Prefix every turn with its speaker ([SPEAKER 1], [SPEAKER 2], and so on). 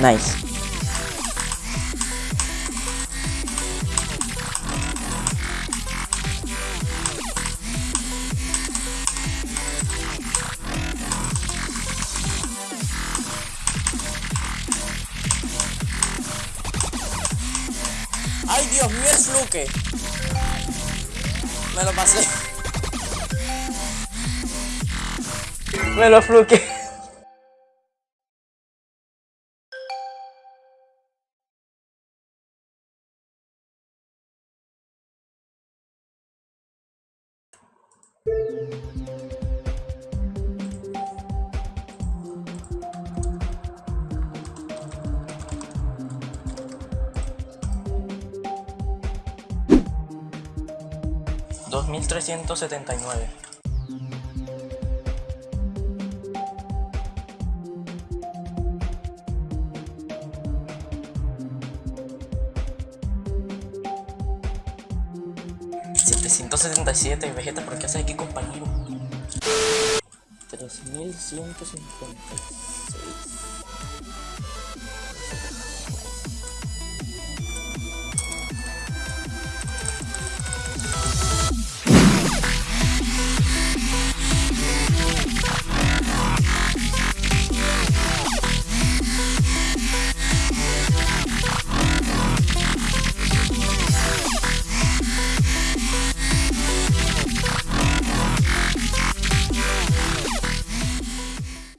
[SPEAKER 1] Nice.
[SPEAKER 2] ¡Ay, Dios mío, el fluke! Me lo pasé.
[SPEAKER 1] Me lo fluke. Dos mil trescientos setenta y nueve. 377 Vegeta, ¿por qué haces aquí, compañero? 3156